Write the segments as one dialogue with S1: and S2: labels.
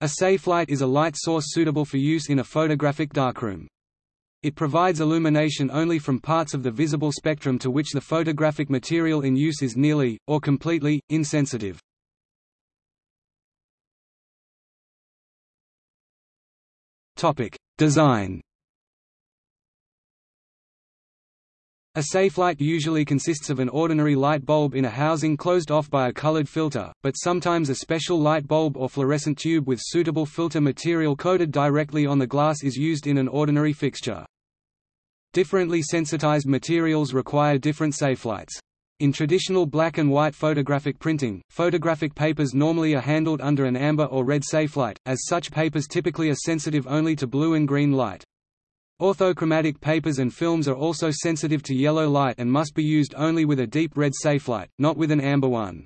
S1: A safe light is a light source suitable for use in a photographic darkroom. It provides illumination only from parts of the visible spectrum to which the photographic material in use is nearly, or completely, insensitive. Design A safe light usually consists of an ordinary light bulb in a housing closed off by a colored filter, but sometimes a special light bulb or fluorescent tube with suitable filter material coated directly on the glass is used in an ordinary fixture. Differently sensitized materials require different safelights. In traditional black and white photographic printing, photographic papers normally are handled under an amber or red safelight, as such papers typically are sensitive only to blue and green light. Orthochromatic papers and films are also sensitive to yellow light and must be used only with a deep red safelight, not with an amber one.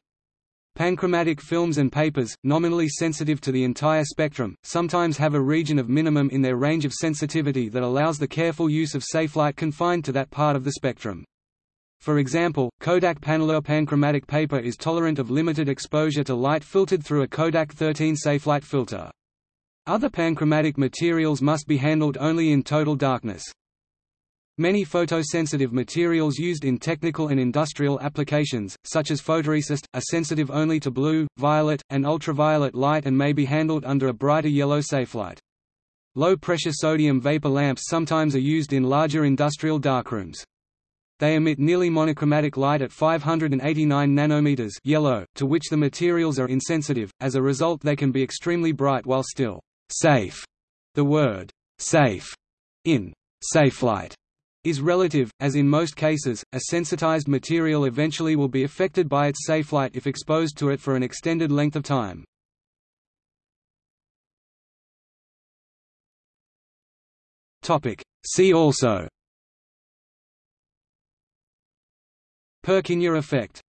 S1: Panchromatic films and papers, nominally sensitive to the entire spectrum, sometimes have a region of minimum in their range of sensitivity that allows the careful use of safelight confined to that part of the spectrum. For example, Kodak Panalure panchromatic paper is tolerant of limited exposure to light filtered through a Kodak 13 safelight filter. Other panchromatic materials must be handled only in total darkness. Many photosensitive materials used in technical and industrial applications, such as photoresist, are sensitive only to blue, violet, and ultraviolet light and may be handled under a brighter yellow safelight. Low-pressure sodium vapor lamps sometimes are used in larger industrial darkrooms. They emit nearly monochromatic light at 589 nanometers yellow, to which the materials are insensitive, as a result they can be extremely bright while still safe. The word safe in safelight is relative, as in most cases, a sensitized material eventually will be affected by its safelight if exposed to it for an extended length of time. See also Purkinje effect